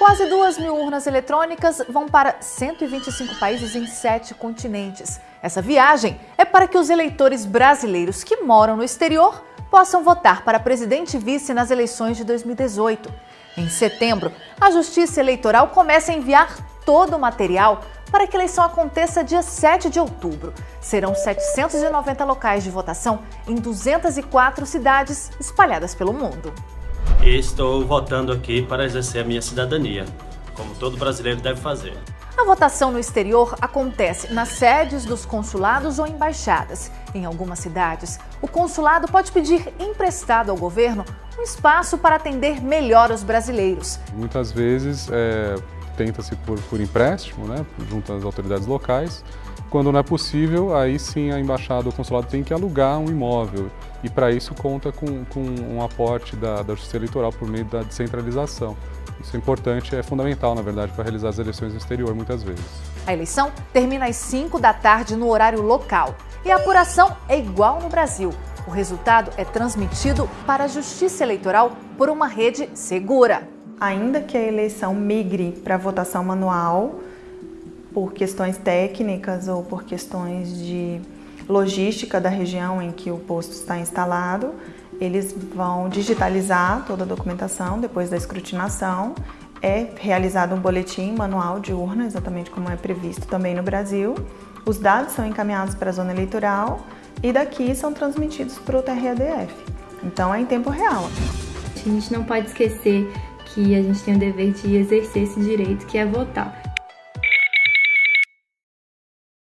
Quase duas mil urnas eletrônicas vão para 125 países em sete continentes. Essa viagem é para que os eleitores brasileiros que moram no exterior possam votar para presidente e vice nas eleições de 2018. Em setembro, a Justiça Eleitoral começa a enviar todo o material para que a eleição aconteça dia 7 de outubro. Serão 790 locais de votação em 204 cidades espalhadas pelo mundo e estou votando aqui para exercer a minha cidadania, como todo brasileiro deve fazer. A votação no exterior acontece nas sedes dos consulados ou embaixadas. Em algumas cidades, o consulado pode pedir emprestado ao governo um espaço para atender melhor os brasileiros. Muitas vezes é, tenta-se por, por empréstimo, né, junto às autoridades locais. Quando não é possível, aí sim a embaixada ou consulado tem que alugar um imóvel e para isso conta com, com, um aporte da, da Justiça Eleitoral por meio da descentralização. Isso é importante, é fundamental, na verdade, para realizar as eleições no exterior, muitas vezes. A eleição termina às 5 da tarde no horário local e a apuração é igual no Brasil. O resultado é transmitido para a Justiça Eleitoral por uma rede segura. Ainda que a eleição migre para votação manual, por questões técnicas ou por questões de logística da região em que o posto está instalado. Eles vão digitalizar toda a documentação depois da escrutinação. É realizado um boletim manual de urna, exatamente como é previsto também no Brasil. Os dados são encaminhados para a zona eleitoral e daqui são transmitidos para o TRADF. Então é em tempo real. A gente não pode esquecer que a gente tem o dever de exercer esse direito que é votar.